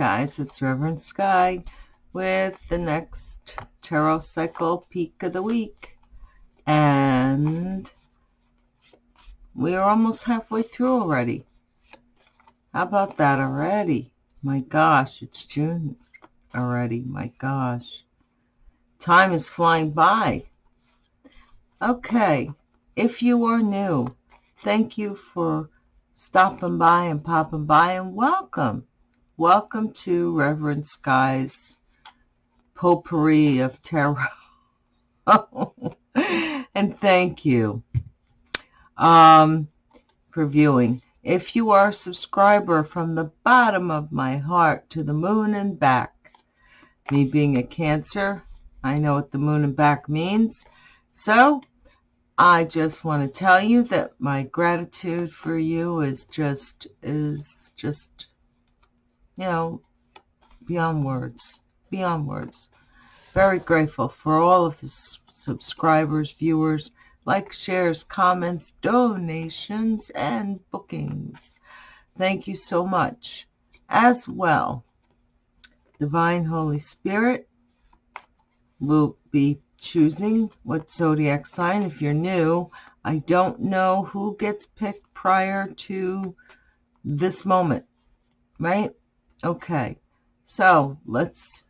guys, it's Reverend Sky with the next Tarot Cycle Peak of the Week. And we are almost halfway through already. How about that already? My gosh, it's June already. My gosh. Time is flying by. Okay, if you are new, thank you for stopping by and popping by and welcome. Welcome to Reverend Sky's potpourri of tarot. and thank you um, for viewing. If you are a subscriber from the bottom of my heart to the moon and back, me being a Cancer, I know what the moon and back means. So I just want to tell you that my gratitude for you is just, is just you know, beyond words, beyond words. Very grateful for all of the subscribers, viewers, likes, shares, comments, donations, and bookings. Thank you so much. As well, Divine Holy Spirit will be choosing what zodiac sign. If you're new, I don't know who gets picked prior to this moment, right? Okay, so let's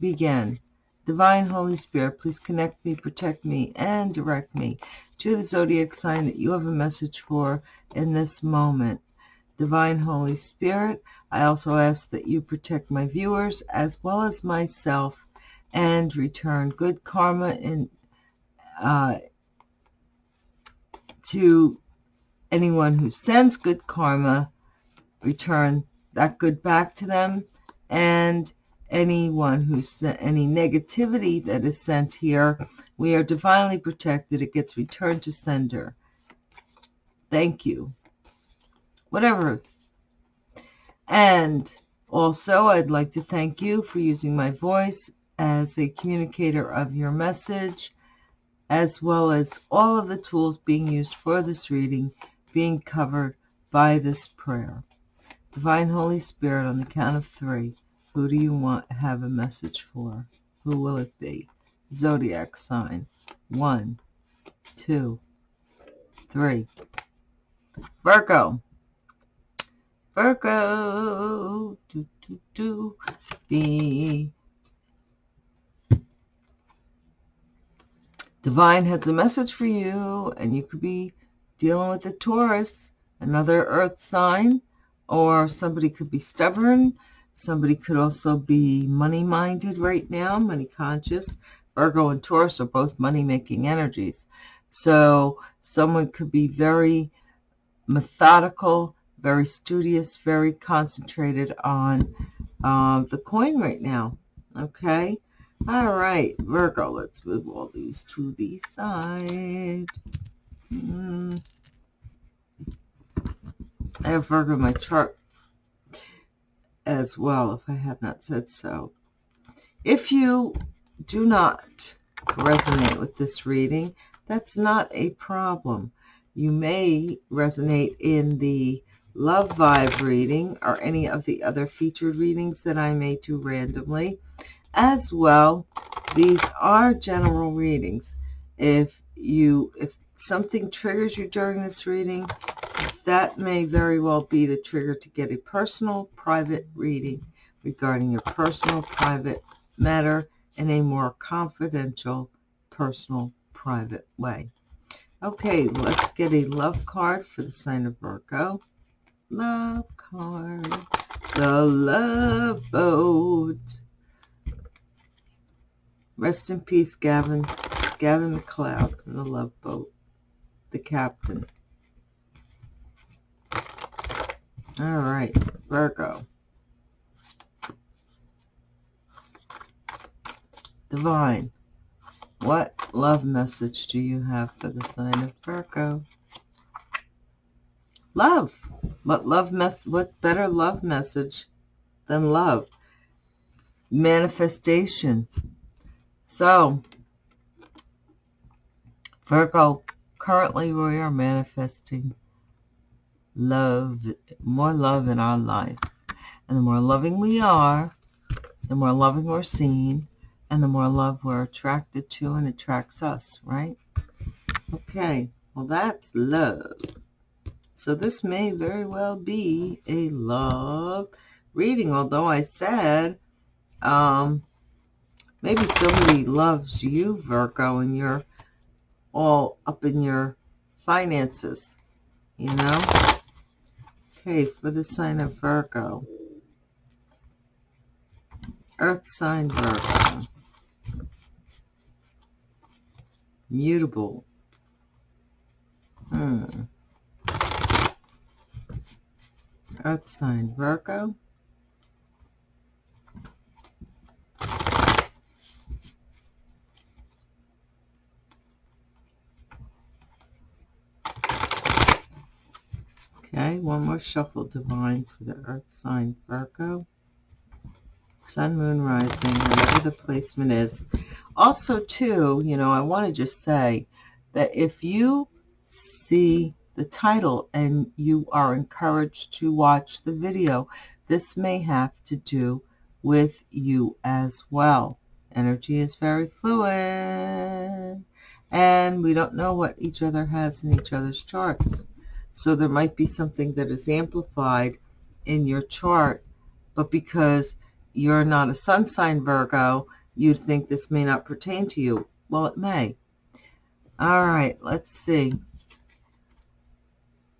begin. Divine Holy Spirit, please connect me, protect me, and direct me to the zodiac sign that you have a message for in this moment. Divine Holy Spirit, I also ask that you protect my viewers as well as myself and return good karma in, uh, to anyone who sends good karma, return that good back to them and anyone who's any negativity that is sent here we are divinely protected. It gets returned to sender. Thank you. Whatever. And also i'd like to thank you for using my voice as a communicator of your message as well as all of the tools being used for this reading being covered by this prayer Divine Holy Spirit, on the count of three, who do you want have a message for? Who will it be? Zodiac sign. One, two, three. Virgo. Virgo. Do, do, do. The Divine has a message for you, and you could be dealing with a Taurus, another earth sign or somebody could be stubborn. Somebody could also be money-minded right now, money-conscious. Virgo and Taurus are both money-making energies. So someone could be very methodical, very studious, very concentrated on uh, the coin right now. Okay? All right, Virgo, let's move all these to the side. Mm. I have Virgo in my chart as well, if I have not said so. If you do not resonate with this reading, that's not a problem. You may resonate in the love vibe reading or any of the other featured readings that I may do randomly. As well, these are general readings. If you, if something triggers you during this reading, that may very well be the trigger to get a personal private reading regarding your personal private matter in a more confidential personal private way. Okay, let's get a love card for the sign of Virgo. Love card. The love boat. Rest in peace, Gavin. Gavin MacLeod in the love boat. The captain. All right, Virgo. Divine, what love message do you have for the sign of Virgo? Love. What love mess? What better love message than love? Manifestation. So, Virgo, currently we are manifesting love, more love in our life. And the more loving we are, the more loving we're seen, and the more love we're attracted to and attracts us, right? Okay, well, that's love. So this may very well be a love reading, although I said um, maybe somebody loves you, Virgo, and you're all up in your finances, you know? Okay, for the sign of Virgo. Earth sign Virgo. Mutable. Hmm. Earth sign Virgo. Okay, one more shuffle divine for the earth sign Virgo. Sun, moon, rising, whatever the placement is. Also, too, you know, I want to just say that if you see the title and you are encouraged to watch the video, this may have to do with you as well. Energy is very fluid and we don't know what each other has in each other's charts. So there might be something that is amplified in your chart, but because you're not a sun sign Virgo, you'd think this may not pertain to you. Well, it may. All right, let's see.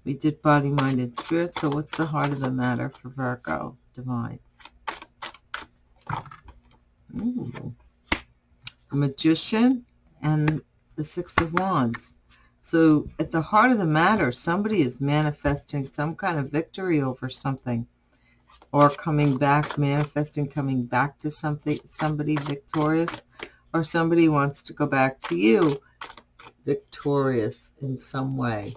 We did body, mind, and spirit. So what's the heart of the matter for Virgo? Divine. Ooh. A magician and the Six of Wands. So at the heart of the matter, somebody is manifesting some kind of victory over something or coming back, manifesting coming back to something, somebody victorious, or somebody wants to go back to you victorious in some way.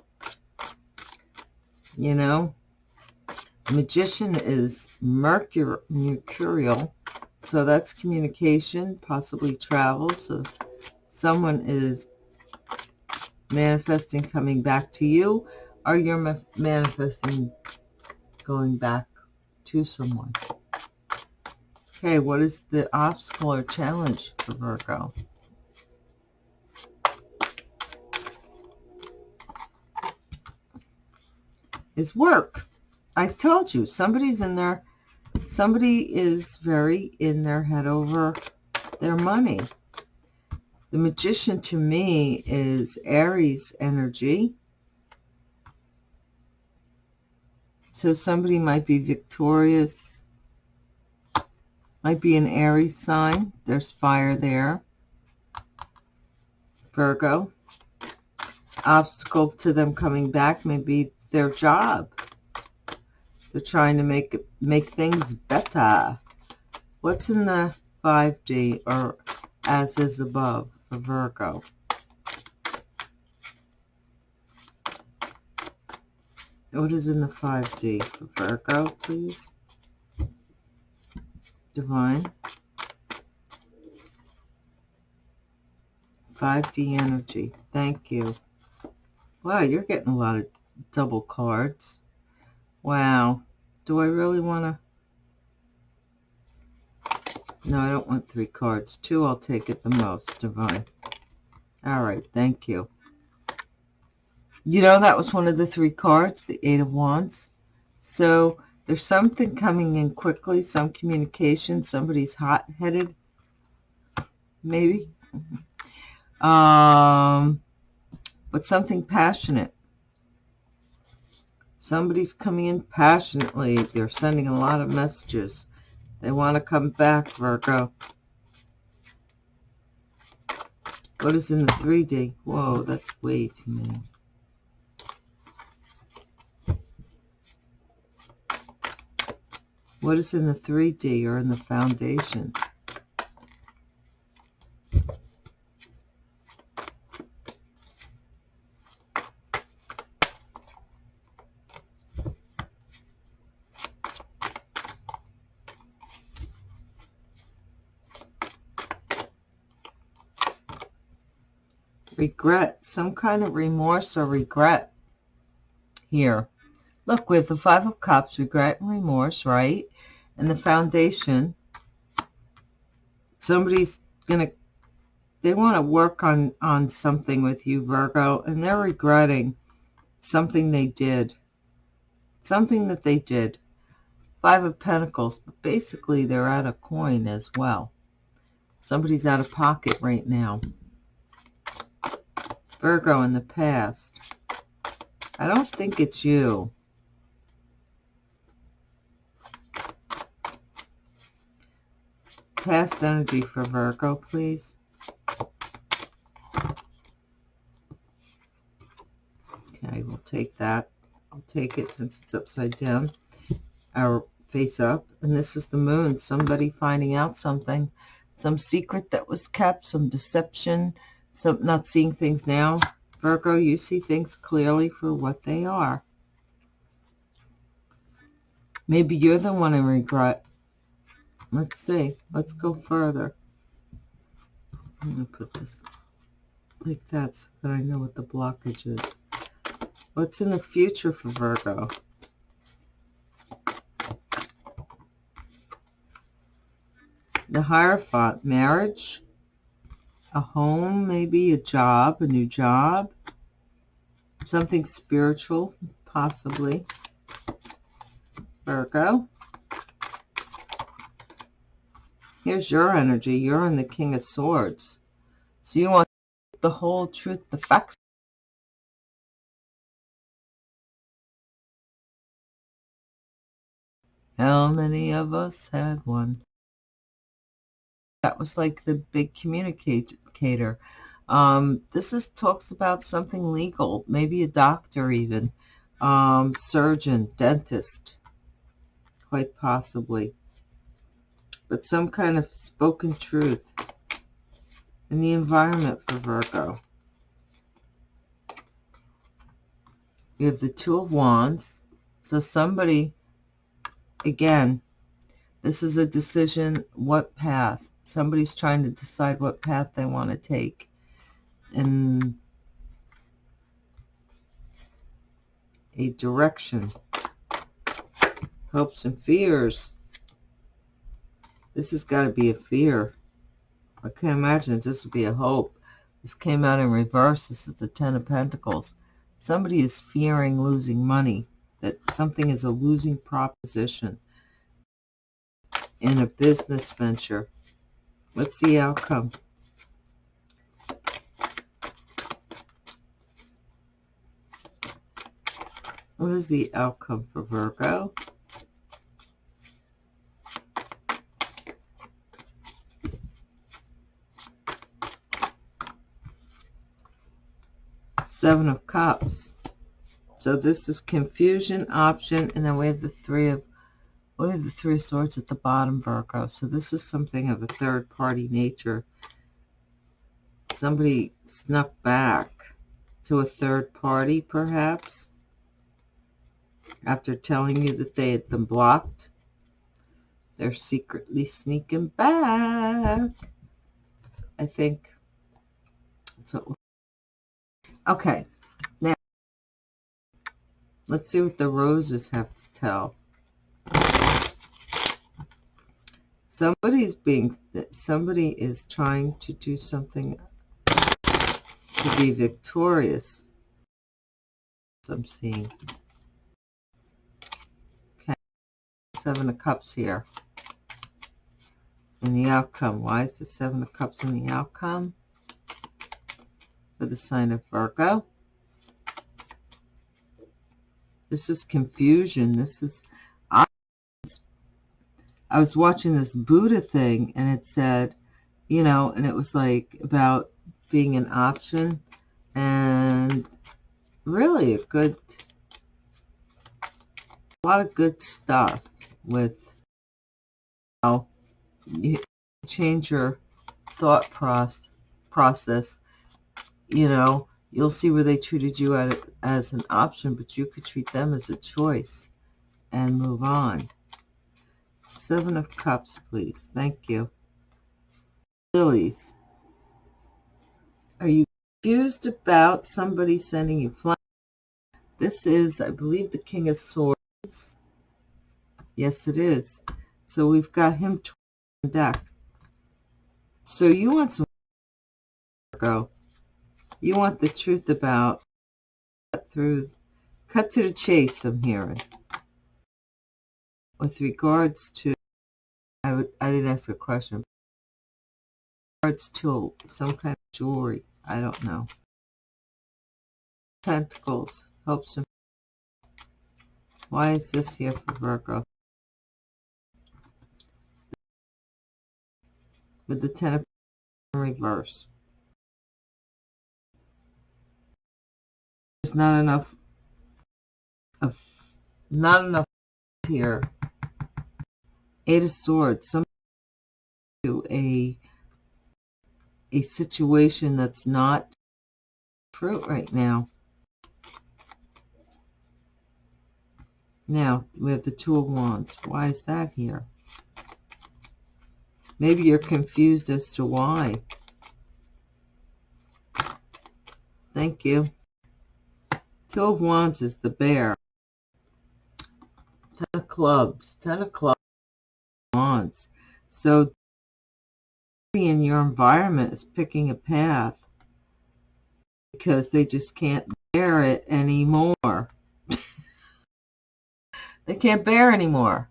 You know, magician is mercur mercurial, so that's communication, possibly travel. So someone is manifesting coming back to you or you're ma manifesting going back to someone. Okay, what is the obstacle or challenge for Virgo? Is work. I told you, somebody's in there, somebody is very in their head over their money. The magician to me is Aries energy. So somebody might be victorious, might be an Aries sign. There's fire there. Virgo. Obstacle to them coming back may be their job. They're trying to make make things better. What's in the 5D or as is above? For Virgo. What is in the 5D for Virgo, please? Divine. 5D energy. Thank you. Wow, you're getting a lot of double cards. Wow. Do I really want to... No, I don't want three cards. Two, I'll take it the most, Divine. All right, thank you. You know, that was one of the three cards, the Eight of Wands. So there's something coming in quickly, some communication. Somebody's hot-headed, maybe. Um, but something passionate. Somebody's coming in passionately. They're sending a lot of messages. They want to come back, Virgo. What is in the 3D? Whoa, that's way too many. What is in the 3D or in the foundation? Regret, some kind of remorse or regret here. Look, with the Five of Cups, regret and remorse, right? And the foundation, somebody's going to, they want to work on, on something with you, Virgo, and they're regretting something they did. Something that they did. Five of Pentacles, but basically they're out of coin as well. Somebody's out of pocket right now. Virgo in the past. I don't think it's you. Past energy for Virgo, please. Okay, we'll take that. I'll take it since it's upside down. Our face up. And this is the moon. Somebody finding out something. Some secret that was kept. Some deception. Some not seeing things now. Virgo, you see things clearly for what they are. Maybe you're the one in regret. Let's see. Let's go further. I'm going to put this like that so that I know what the blockage is. What's in the future for Virgo? The Hierophant, marriage, a home, maybe a job, a new job, something spiritual, possibly. Virgo. Here's your energy. You're in the King of Swords. So you want the whole truth, the facts. How many of us had one? That was like the big communicator. Um, this is talks about something legal, maybe a doctor even, um, surgeon, dentist, quite possibly. But some kind of spoken truth in the environment for Virgo. You have the Two of Wands. So somebody, again, this is a decision, what path? Somebody's trying to decide what path they want to take And a direction. Hopes and fears. This has got to be a fear. I can't imagine this would be a hope. This came out in reverse. This is the Ten of Pentacles. Somebody is fearing losing money, that something is a losing proposition in a business venture. What's the outcome? What is the outcome for Virgo? Seven of Cups. So this is confusion, option, and then we have the three of we have the three of swords at the bottom, Virgo. So this is something of a third party nature. Somebody snuck back to a third party, perhaps after telling you that they had been blocked. They're secretly sneaking back. I think. So, okay. Now, let's see what the roses have to tell. Somebody's being, somebody is trying to do something to be victorious. I'm seeing. okay Seven of Cups here in the outcome. Why is the Seven of Cups in the outcome? For the sign of Virgo. This is confusion. This is... I was watching this Buddha thing, and it said, you know, and it was like about being an option, and really a good, a lot of good stuff with how you change your thought process, process, you know, you'll see where they treated you as an option, but you could treat them as a choice and move on. Seven of Cups, please. Thank you. Lilies. Are you confused about somebody sending you flowers? This is, I believe, the King of Swords. Yes, it is. So we've got him to the deck. So you want some Virgo. You want the truth about cut through cut to the chase I'm hearing. With regards to I didn't ask a question. Regards to some kind of jewelry. I don't know. Pentacles helps him. Why is this here for Virgo? With the Ten of in reverse. There's not enough of not enough here. Eight of Swords. Some to a a situation that's not fruit right now. Now, we have the Two of Wands. Why is that here? Maybe you're confused as to why. Thank you. Two of Wands is the bear. Ten of Clubs. Ten of Clubs. Wands. So, in your environment is picking a path because they just can't bear it anymore. they can't bear anymore.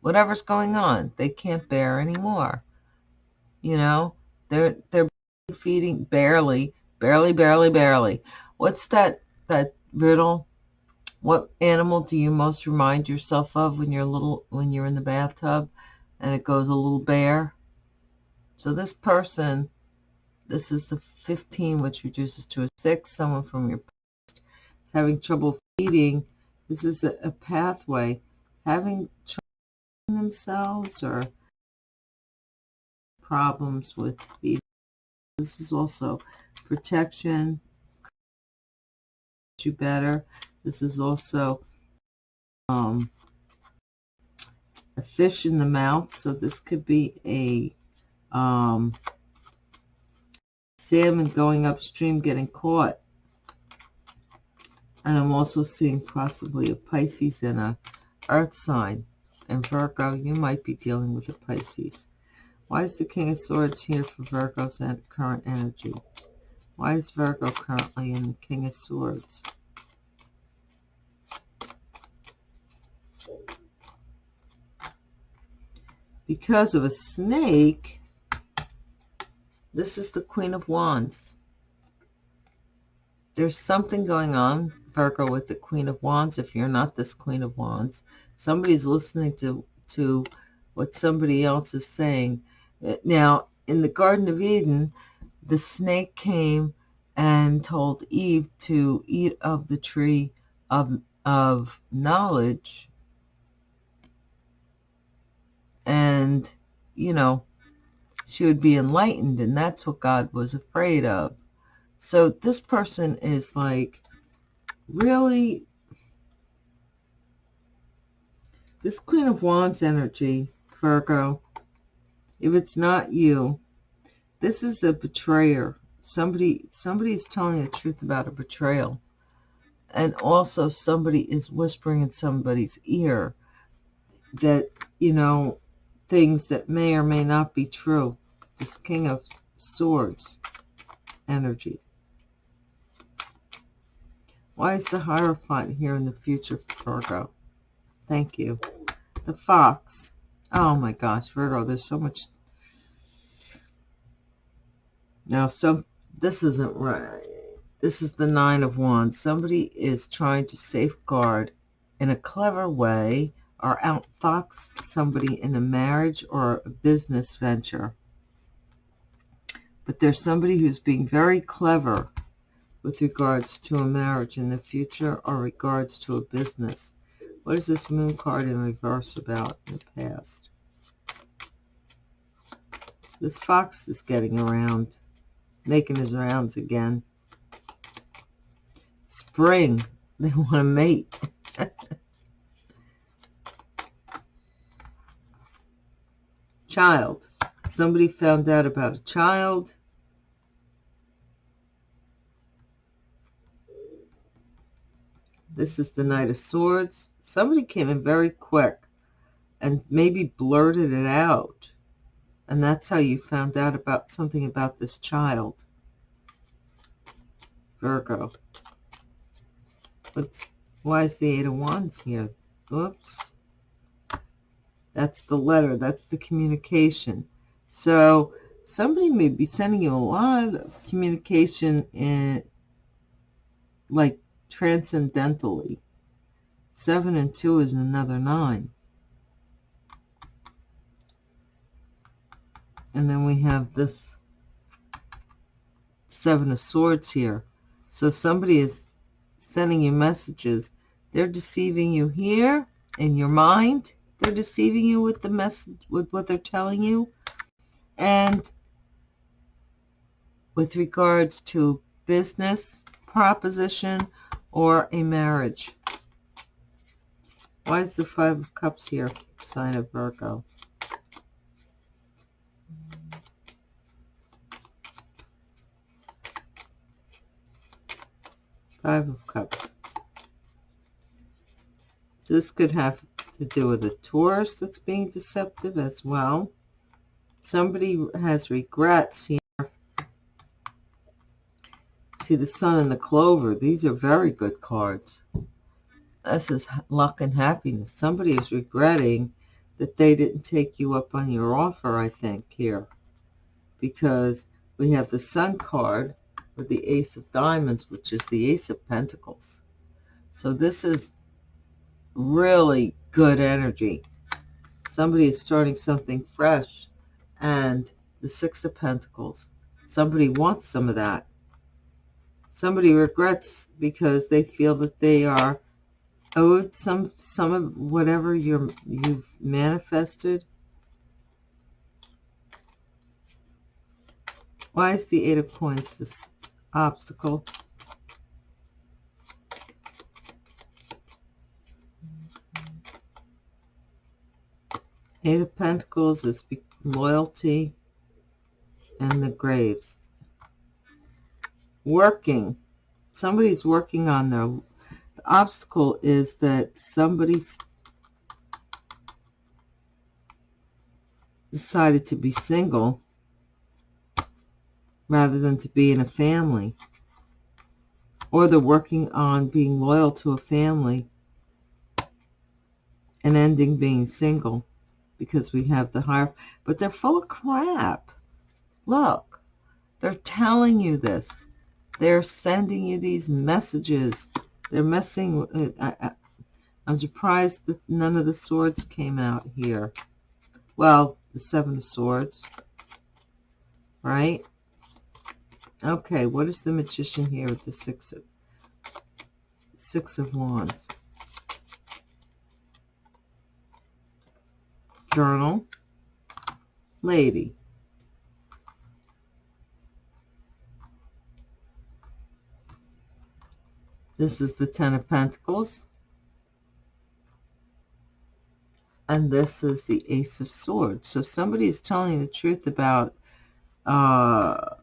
Whatever's going on, they can't bear anymore. You know, they're they're feeding barely, barely, barely, barely. What's that that riddle? What animal do you most remind yourself of when you're little when you're in the bathtub and it goes a little bare. So this person, this is the 15, which reduces to a 6. Someone from your past is having trouble feeding. This is a, a pathway. Having trouble themselves or problems with feeding. This is also protection, you better. This is also um, a fish in the mouth. So this could be a um, salmon going upstream getting caught. And I'm also seeing possibly a Pisces and a earth sign. And Virgo, you might be dealing with a Pisces. Why is the King of Swords here for Virgo's current energy? Why is Virgo currently in the King of Swords? Because of a snake, this is the Queen of Wands. There's something going on, Virgo, with the Queen of Wands. If you're not this Queen of Wands, somebody's listening to, to what somebody else is saying. Uh, now, in the Garden of Eden, the snake came and told Eve to eat of the tree of, of knowledge. And, you know, she would be enlightened, and that's what God was afraid of. So this person is like, really, this Queen of Wands energy, Virgo, if it's not you, this is a betrayer. Somebody, somebody is telling the truth about a betrayal. And also somebody is whispering in somebody's ear that, you know, things that may or may not be true. This King of Swords energy. Why is the Hierophant here in the future Virgo? Thank you. The Fox. Oh my gosh, Virgo, there's so much. Now, some this isn't right. This is the Nine of Wands. Somebody is trying to safeguard in a clever way or outfox somebody in a marriage or a business venture. But there's somebody who's being very clever with regards to a marriage in the future or regards to a business. What is this moon card in reverse about in the past? This fox is getting around, making his rounds again. Spring, they want to mate. child. Somebody found out about a child. This is the Knight of Swords. Somebody came in very quick. and maybe blurted it out. And that's how you found out about something about this child. Virgo. What's, why is the Eight of Wands here? Oops. That's the letter. That's the communication. So somebody may be sending you a lot of communication in like transcendentally. Seven and two is another nine. And then we have this seven of swords here. So somebody is sending you messages. They're deceiving you here in your mind. They're deceiving you with the message, with what they're telling you. And with regards to business proposition or a marriage. Why is the Five of Cups here, sign of Virgo? Five of Cups. This could have to do with a Taurus that's being deceptive as well. Somebody has regrets here. See the sun and the clover. These are very good cards. This is luck and happiness. Somebody is regretting that they didn't take you up on your offer, I think, here. Because we have the sun card with the ace of diamonds, which is the ace of pentacles. So this is really good energy. Somebody is starting something fresh. And the Six of Pentacles. Somebody wants some of that. Somebody regrets because they feel that they are owed some some of whatever you're you've manifested. Why is the Eight of Coins this obstacle? Eight of Pentacles is loyalty and the graves. Working. Somebody's working on their... The obstacle is that somebody's decided to be single rather than to be in a family. Or they're working on being loyal to a family and ending being single because we have the higher, but they're full of crap. Look, they're telling you this. They're sending you these messages. They're messing. With, I, I, I'm surprised that none of the swords came out here. Well, the seven of swords, right? Okay, what is the magician here with the six of six of wands? Journal, lady. This is the Ten of Pentacles. And this is the Ace of Swords. So somebody is telling the truth about uh,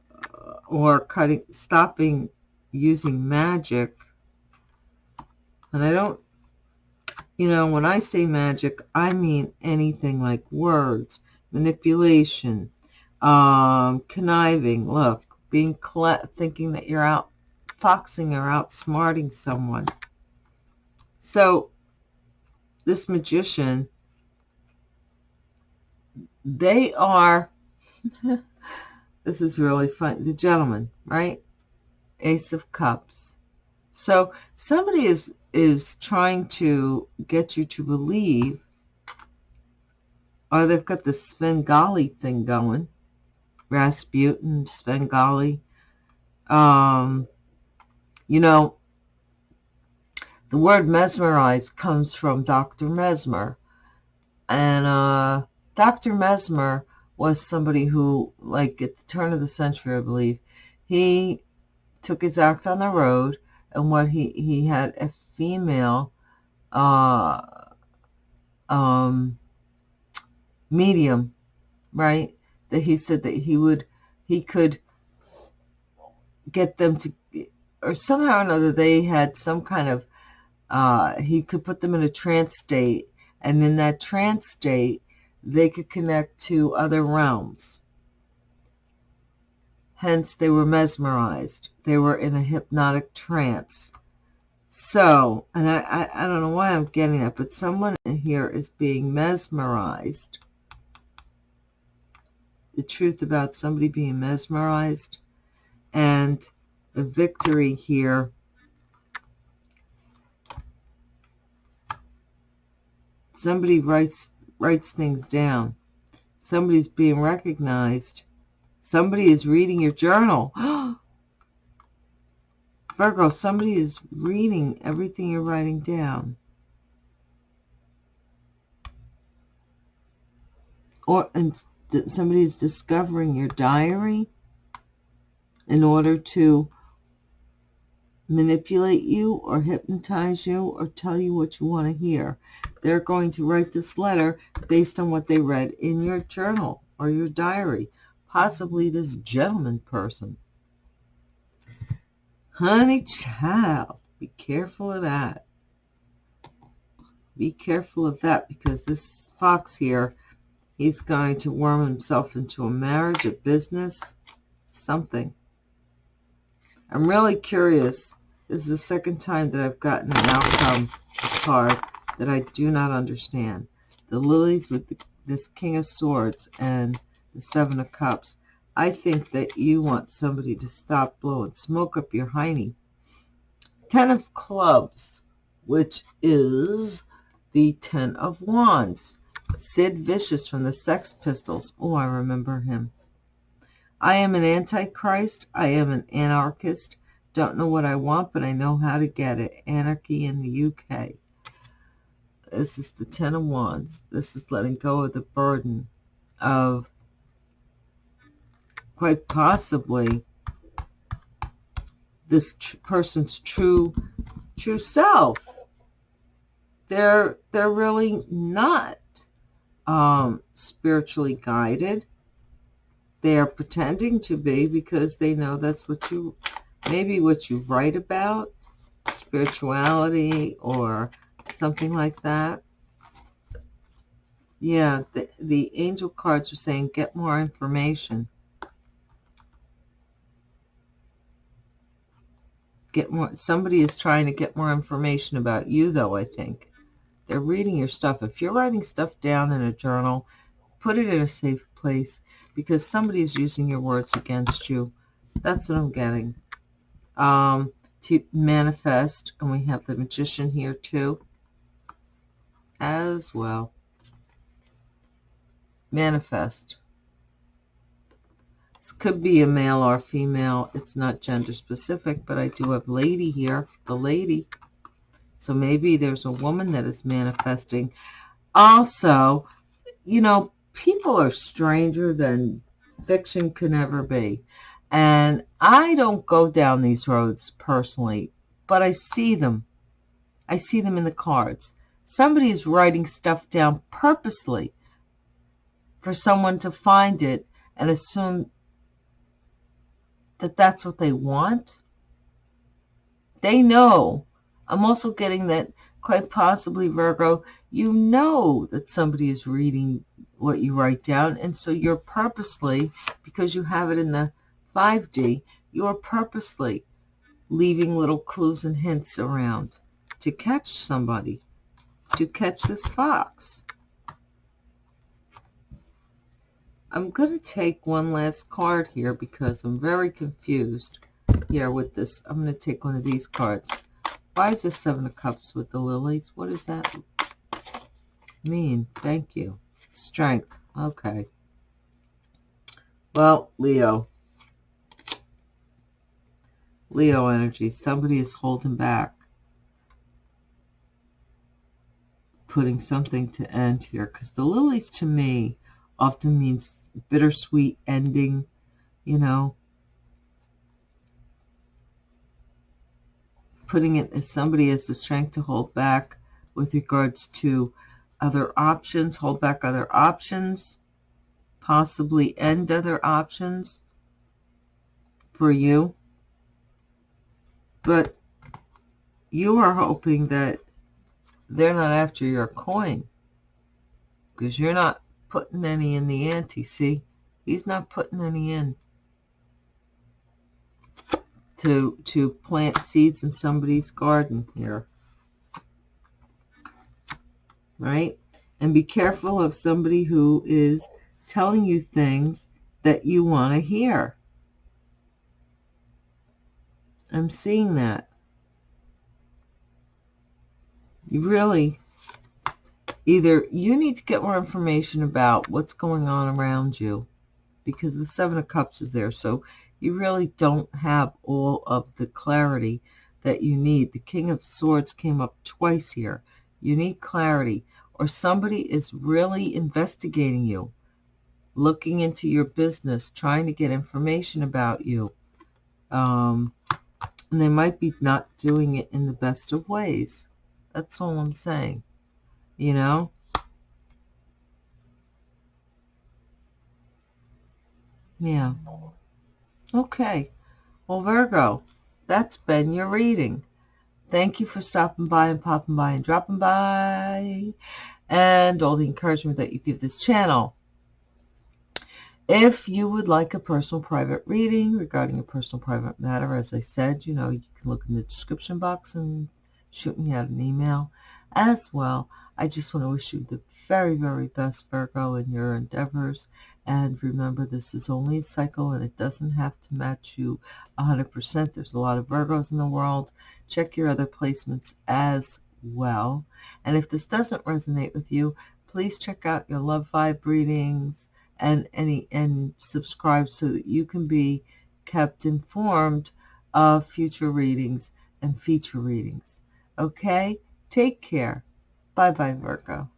or cutting, stopping using magic. And I don't you know, when I say magic, I mean anything like words, manipulation, um, conniving, look, being thinking that you're out foxing or outsmarting someone. So this magician, they are, this is really fun, the gentleman, right? Ace of Cups. So somebody is is trying to get you to believe, or they've got the Svengali thing going, Rasputin, Svengali. Um, you know, the word mesmerize comes from Dr. Mesmer. And uh, Dr. Mesmer was somebody who, like at the turn of the century, I believe, he took his act on the road and what he, he had female uh, um, medium, right? That he said that he would, he could get them to, or somehow or another they had some kind of, uh, he could put them in a trance state And in that trance state, they could connect to other realms. Hence, they were mesmerized. They were in a hypnotic trance. So, and I, I, I don't know why I'm getting that, but someone here is being mesmerized. The truth about somebody being mesmerized and the victory here. Somebody writes writes things down. Somebody's being recognized. Somebody is reading your journal oh, Virgo somebody is reading everything you're writing down or and somebody is discovering your diary in order to manipulate you or hypnotize you or tell you what you want to hear. They're going to write this letter based on what they read in your journal or your diary, possibly this gentleman person. Honey child, be careful of that. Be careful of that because this fox here, he's going to worm himself into a marriage, a business, something. I'm really curious this is the second time that I've gotten an outcome card that I do not understand. The lilies with the, this King of Swords and the Seven of Cups. I think that you want somebody to stop blowing smoke up your hiney. Ten of Clubs, which is the Ten of Wands. Sid Vicious from the Sex Pistols. Oh, I remember him. I am an antichrist. I am an anarchist. Don't know what I want, but I know how to get it. Anarchy in the UK. This is the Ten of Wands. This is letting go of the burden of quite possibly this tr person's true true self. They're they're really not um, spiritually guided. They are pretending to be because they know that's what you maybe what you write about, spirituality or something like that. Yeah, the, the angel cards are saying get more information. Get more. Somebody is trying to get more information about you, though, I think. They're reading your stuff. If you're writing stuff down in a journal, put it in a safe place because somebody is using your words against you. That's what I'm getting um, to manifest. And we have the magician here too as well. Manifest. This could be a male or female. It's not gender specific, but I do have lady here, the lady. So maybe there's a woman that is manifesting. Also, you know, people are stranger than fiction can ever be. And I don't go down these roads personally, but I see them. I see them in the cards. Somebody is writing stuff down purposely for someone to find it and assume that that's what they want. They know. I'm also getting that quite possibly, Virgo, you know that somebody is reading what you write down. And so you're purposely, because you have it in the 5D, you're purposely leaving little clues and hints around to catch somebody, to catch this fox. I'm going to take one last card here because I'm very confused here with this. I'm going to take one of these cards. Why is this Seven of Cups with the lilies? What does that mean? Thank you. Strength. Okay. Well, Leo, Leo energy. Somebody is holding back. Putting something to end here. Because the lilies to me often means bittersweet ending, you know. Putting it as somebody has the strength to hold back with regards to other options, hold back other options, possibly end other options for you. But you are hoping that they're not after your coin. because you're not putting any in the ante, see? He's not putting any in to to plant seeds in somebody's garden here. Right? And be careful of somebody who is telling you things that you want to hear. I'm seeing that. You really, either you need to get more information about what's going on around you because the Seven of Cups is there. So you really don't have all of the clarity that you need. The King of Swords came up twice here. You need clarity or somebody is really investigating you, looking into your business, trying to get information about you. Um, and they might be not doing it in the best of ways. That's all I'm saying. You know? Yeah. Okay. Well, Virgo, that's been your reading. Thank you for stopping by and popping by and dropping by and all the encouragement that you give this channel. If you would like a personal private reading regarding a personal private matter, as I said, you know, you can look in the description box and shoot me out an email as well. I just want to wish you the very, very best, Virgo, in your endeavors. And remember, this is only a cycle and it doesn't have to match you 100%. There's a lot of Virgos in the world. Check your other placements as well. And if this doesn't resonate with you, please check out your love vibe readings and any and subscribe so that you can be kept informed of future readings and feature readings. Okay? Take care. Bye-bye, Virgo.